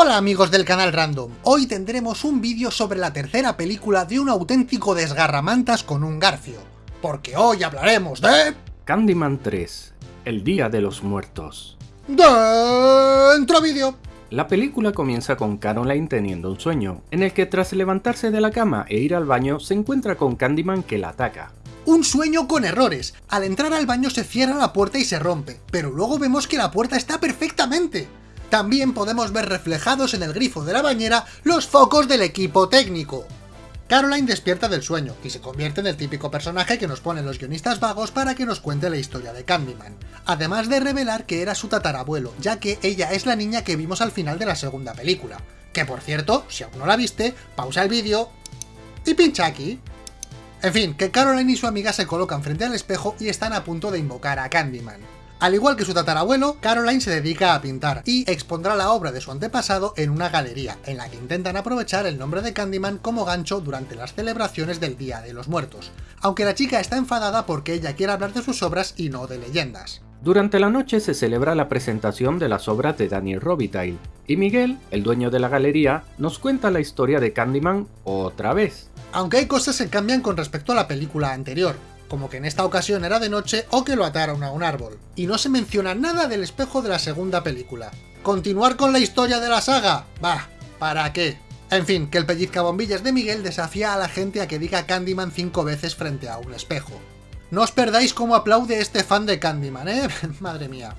Hola amigos del canal Random, hoy tendremos un vídeo sobre la tercera película de un auténtico desgarramantas con un garfio, porque hoy hablaremos de... Candyman 3, El Día de los Muertos. Dentro vídeo. La película comienza con Caroline teniendo un sueño, en el que tras levantarse de la cama e ir al baño se encuentra con Candyman que la ataca. Un sueño con errores. Al entrar al baño se cierra la puerta y se rompe, pero luego vemos que la puerta está perfectamente. También podemos ver reflejados en el grifo de la bañera los focos del equipo técnico. Caroline despierta del sueño y se convierte en el típico personaje que nos ponen los guionistas vagos para que nos cuente la historia de Candyman, además de revelar que era su tatarabuelo, ya que ella es la niña que vimos al final de la segunda película. Que por cierto, si aún no la viste, pausa el vídeo y pincha aquí. En fin, que Caroline y su amiga se colocan frente al espejo y están a punto de invocar a Candyman. Al igual que su tatarabuelo, Caroline se dedica a pintar y expondrá la obra de su antepasado en una galería, en la que intentan aprovechar el nombre de Candyman como gancho durante las celebraciones del Día de los Muertos, aunque la chica está enfadada porque ella quiere hablar de sus obras y no de leyendas. Durante la noche se celebra la presentación de las obras de Daniel Robitaille, y Miguel, el dueño de la galería, nos cuenta la historia de Candyman otra vez. Aunque hay cosas que cambian con respecto a la película anterior, como que en esta ocasión era de noche o que lo ataron a un árbol. Y no se menciona nada del espejo de la segunda película. ¿Continuar con la historia de la saga? Bah, ¿para qué? En fin, que el pellizcabombillas de Miguel desafía a la gente a que diga Candyman cinco veces frente a un espejo. No os perdáis cómo aplaude este fan de Candyman, ¿eh? Madre mía.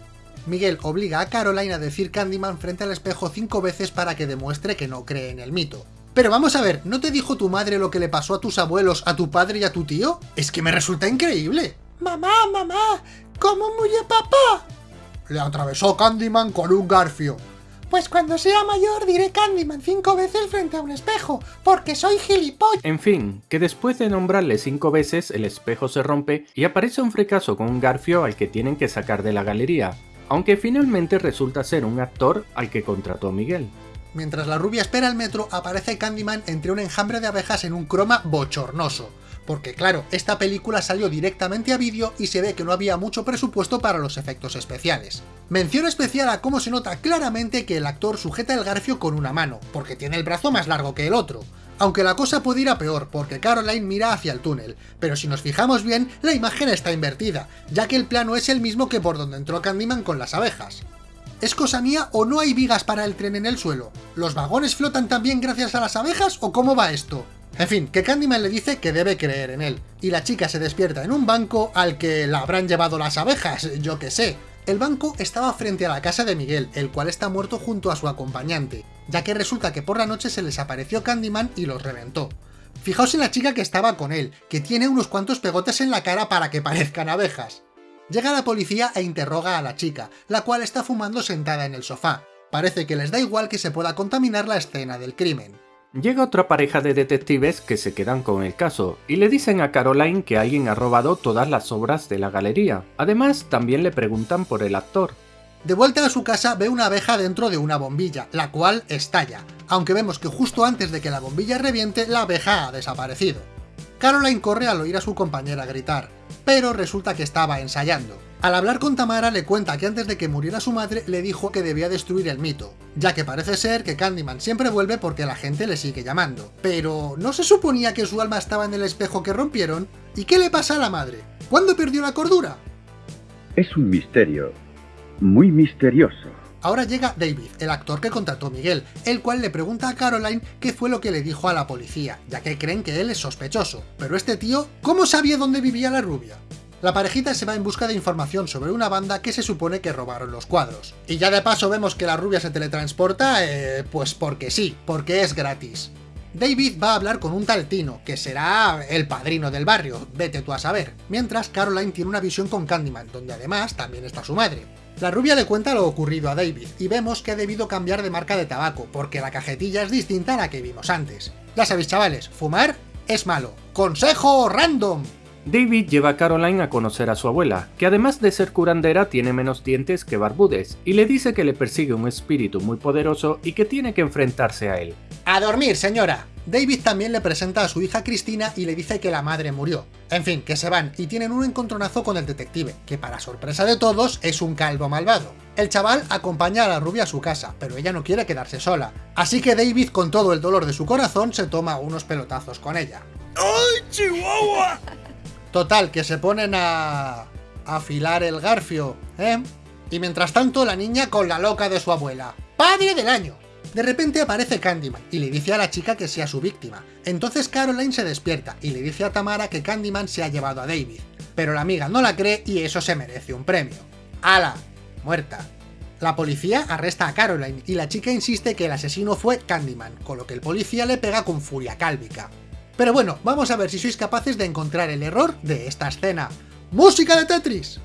Miguel obliga a Caroline a decir Candyman frente al espejo cinco veces para que demuestre que no cree en el mito. Pero vamos a ver, ¿no te dijo tu madre lo que le pasó a tus abuelos, a tu padre y a tu tío? Es que me resulta increíble. Mamá, mamá, ¿cómo murió papá? Le atravesó Candyman con un garfio. Pues cuando sea mayor diré Candyman cinco veces frente a un espejo, porque soy gilipollas. En fin, que después de nombrarle cinco veces, el espejo se rompe y aparece un fracaso con un garfio al que tienen que sacar de la galería, aunque finalmente resulta ser un actor al que contrató Miguel. Mientras la rubia espera el metro, aparece Candyman entre un enjambre de abejas en un croma bochornoso. Porque claro, esta película salió directamente a vídeo y se ve que no había mucho presupuesto para los efectos especiales. Mención especial a cómo se nota claramente que el actor sujeta el garfio con una mano, porque tiene el brazo más largo que el otro. Aunque la cosa puede ir a peor, porque Caroline mira hacia el túnel, pero si nos fijamos bien, la imagen está invertida, ya que el plano es el mismo que por donde entró Candyman con las abejas. ¿Es cosa mía o no hay vigas para el tren en el suelo? ¿Los vagones flotan también gracias a las abejas o cómo va esto? En fin, que Candyman le dice que debe creer en él, y la chica se despierta en un banco al que la habrán llevado las abejas, yo que sé. El banco estaba frente a la casa de Miguel, el cual está muerto junto a su acompañante, ya que resulta que por la noche se les apareció Candyman y los reventó. Fijaos en la chica que estaba con él, que tiene unos cuantos pegotes en la cara para que parezcan abejas. Llega la policía e interroga a la chica, la cual está fumando sentada en el sofá. Parece que les da igual que se pueda contaminar la escena del crimen. Llega otra pareja de detectives que se quedan con el caso, y le dicen a Caroline que alguien ha robado todas las obras de la galería. Además, también le preguntan por el actor. De vuelta a su casa ve una abeja dentro de una bombilla, la cual estalla, aunque vemos que justo antes de que la bombilla reviente, la abeja ha desaparecido. Caroline corre al oír a su compañera gritar, pero resulta que estaba ensayando. Al hablar con Tamara le cuenta que antes de que muriera su madre le dijo que debía destruir el mito, ya que parece ser que Candyman siempre vuelve porque la gente le sigue llamando. Pero, ¿no se suponía que su alma estaba en el espejo que rompieron? ¿Y qué le pasa a la madre? ¿Cuándo perdió la cordura? Es un misterio, muy misterioso. Ahora llega David, el actor que contrató Miguel, el cual le pregunta a Caroline qué fue lo que le dijo a la policía, ya que creen que él es sospechoso. Pero este tío, ¿cómo sabía dónde vivía la rubia? La parejita se va en busca de información sobre una banda que se supone que robaron los cuadros. Y ya de paso vemos que la rubia se teletransporta, eh, pues porque sí, porque es gratis. David va a hablar con un tal Tino, que será el padrino del barrio, vete tú a saber, mientras Caroline tiene una visión con Candyman, donde además también está su madre. La rubia le cuenta lo ocurrido a David, y vemos que ha debido cambiar de marca de tabaco, porque la cajetilla es distinta a la que vimos antes. Ya sabéis chavales, fumar es malo. ¡Consejo random! David lleva a Caroline a conocer a su abuela, que además de ser curandera tiene menos dientes que barbudes, y le dice que le persigue un espíritu muy poderoso y que tiene que enfrentarse a él. ¡A dormir, señora! David también le presenta a su hija Cristina y le dice que la madre murió. En fin, que se van y tienen un encontronazo con el detective, que para sorpresa de todos es un calvo malvado. El chaval acompaña a la rubia a su casa, pero ella no quiere quedarse sola. Así que David, con todo el dolor de su corazón, se toma unos pelotazos con ella. ¡Ay, Chihuahua! Total, que se ponen a... afilar el garfio, ¿eh? Y mientras tanto, la niña con la loca de su abuela. ¡Padre del año! De repente aparece Candyman y le dice a la chica que sea su víctima. Entonces Caroline se despierta y le dice a Tamara que Candyman se ha llevado a David. Pero la amiga no la cree y eso se merece un premio. ¡Hala! Muerta. La policía arresta a Caroline y la chica insiste que el asesino fue Candyman, con lo que el policía le pega con furia cálvica. Pero bueno, vamos a ver si sois capaces de encontrar el error de esta escena. ¡Música de Tetris!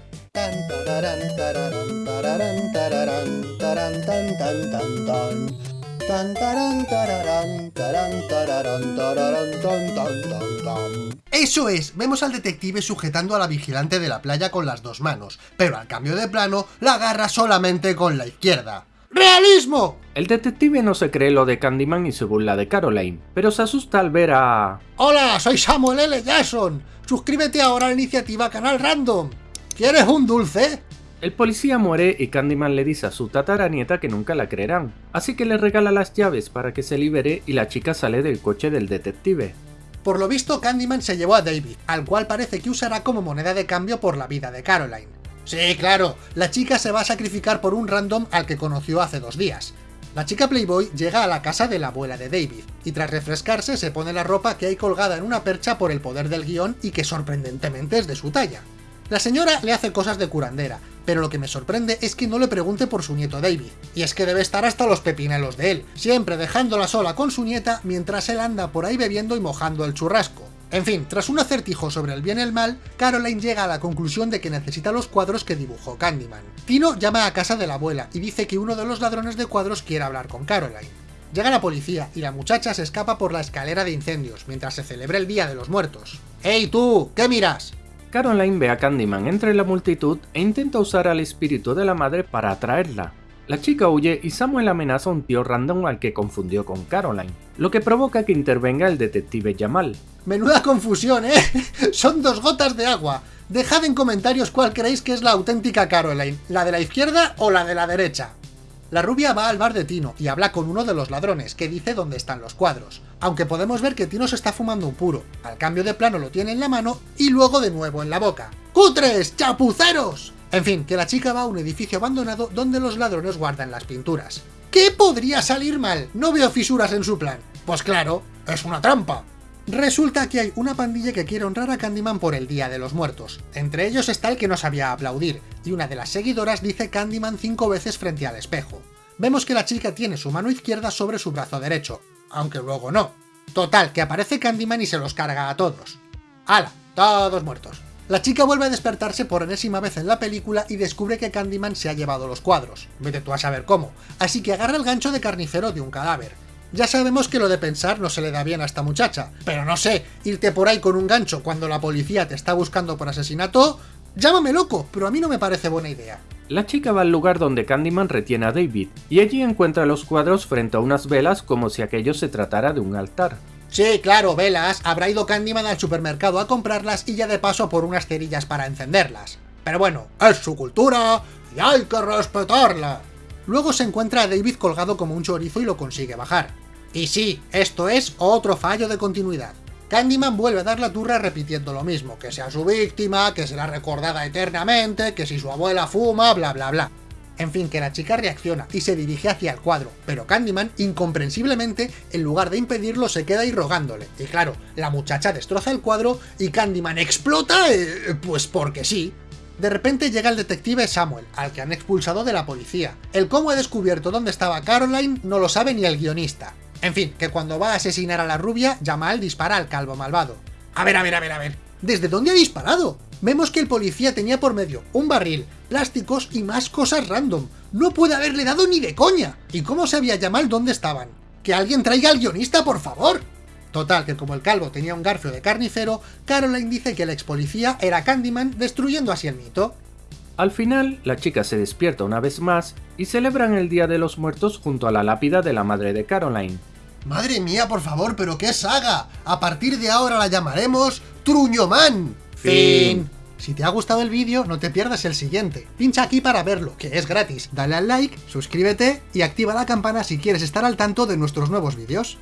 Eso es, vemos al detective sujetando a la vigilante de la playa con las dos manos, pero al cambio de plano la agarra solamente con la izquierda. ¡Realismo! El detective no se cree lo de Candyman y se burla de Caroline, pero se asusta al ver a... Hola, soy Samuel L. Jackson. Suscríbete ahora a la iniciativa Canal Random. ¿Quieres un dulce? El policía muere y Candyman le dice a su tataranieta que nunca la creerán, así que le regala las llaves para que se libere y la chica sale del coche del detective. Por lo visto, Candyman se llevó a David, al cual parece que usará como moneda de cambio por la vida de Caroline. Sí, claro, la chica se va a sacrificar por un random al que conoció hace dos días. La chica Playboy llega a la casa de la abuela de David, y tras refrescarse se pone la ropa que hay colgada en una percha por el poder del guion y que sorprendentemente es de su talla. La señora le hace cosas de curandera, pero lo que me sorprende es que no le pregunte por su nieto David, y es que debe estar hasta los pepinelos de él, siempre dejándola sola con su nieta mientras él anda por ahí bebiendo y mojando el churrasco. En fin, tras un acertijo sobre el bien y el mal, Caroline llega a la conclusión de que necesita los cuadros que dibujó Candyman. Tino llama a casa de la abuela y dice que uno de los ladrones de cuadros quiere hablar con Caroline. Llega la policía y la muchacha se escapa por la escalera de incendios mientras se celebra el Día de los Muertos. ¡Ey tú! ¿Qué miras? Caroline ve a Candyman entre la multitud e intenta usar al espíritu de la madre para atraerla. La chica huye y Samuel amenaza a un tío random al que confundió con Caroline, lo que provoca que intervenga el detective Jamal. Menuda confusión, ¿eh? Son dos gotas de agua. Dejad en comentarios cuál creéis que es la auténtica Caroline, la de la izquierda o la de la derecha. La rubia va al bar de Tino y habla con uno de los ladrones, que dice dónde están los cuadros. Aunque podemos ver que Tino se está fumando un puro. Al cambio de plano lo tiene en la mano y luego de nuevo en la boca. ¡Cutres! ¡Chapuceros! En fin, que la chica va a un edificio abandonado donde los ladrones guardan las pinturas. ¿Qué podría salir mal? No veo fisuras en su plan. Pues claro, es una trampa. Resulta que hay una pandilla que quiere honrar a Candyman por el Día de los Muertos. Entre ellos está el que no sabía aplaudir, y una de las seguidoras dice Candyman cinco veces frente al espejo. Vemos que la chica tiene su mano izquierda sobre su brazo derecho, aunque luego no. Total, que aparece Candyman y se los carga a todos. ¡Hala! Todos muertos. La chica vuelve a despertarse por enésima vez en la película y descubre que Candyman se ha llevado los cuadros. Vete tú a saber cómo. Así que agarra el gancho de carnicero de un cadáver. Ya sabemos que lo de pensar no se le da bien a esta muchacha, pero no sé, irte por ahí con un gancho cuando la policía te está buscando por asesinato... Llámame loco, pero a mí no me parece buena idea. La chica va al lugar donde Candyman retiene a David, y allí encuentra los cuadros frente a unas velas como si aquello se tratara de un altar. Sí, claro, velas, habrá ido Candyman al supermercado a comprarlas y ya de paso por unas cerillas para encenderlas. Pero bueno, es su cultura y hay que respetarla. Luego se encuentra a David colgado como un chorizo y lo consigue bajar. Y sí, esto es otro fallo de continuidad. Candyman vuelve a dar la turra repitiendo lo mismo, que sea su víctima, que será recordada eternamente, que si su abuela fuma, bla bla bla. En fin, que la chica reacciona y se dirige hacia el cuadro, pero Candyman, incomprensiblemente, en lugar de impedirlo, se queda ahí rogándole. Y claro, la muchacha destroza el cuadro y Candyman explota, eh, pues porque sí. De repente llega el detective Samuel, al que han expulsado de la policía. El cómo ha descubierto dónde estaba Caroline no lo sabe ni el guionista. En fin, que cuando va a asesinar a la rubia, Jamal dispara al calvo malvado. A ver, a ver, a ver, a ver. ¿Desde dónde ha disparado? Vemos que el policía tenía por medio un barril, plásticos y más cosas random. No puede haberle dado ni de coña. ¿Y cómo sabía Jamal dónde estaban? ¡Que alguien traiga al guionista, por favor! Total, que como el calvo tenía un garfio de carnicero, Caroline dice que el ex policía era Candyman, destruyendo así el mito. Al final, la chica se despierta una vez más y celebran el Día de los Muertos junto a la lápida de la madre de Caroline. Madre mía, por favor, pero qué saga. A partir de ahora la llamaremos Truñoman. Fin. Si te ha gustado el vídeo, no te pierdas el siguiente. Pincha aquí para verlo, que es gratis. Dale al like, suscríbete y activa la campana si quieres estar al tanto de nuestros nuevos vídeos.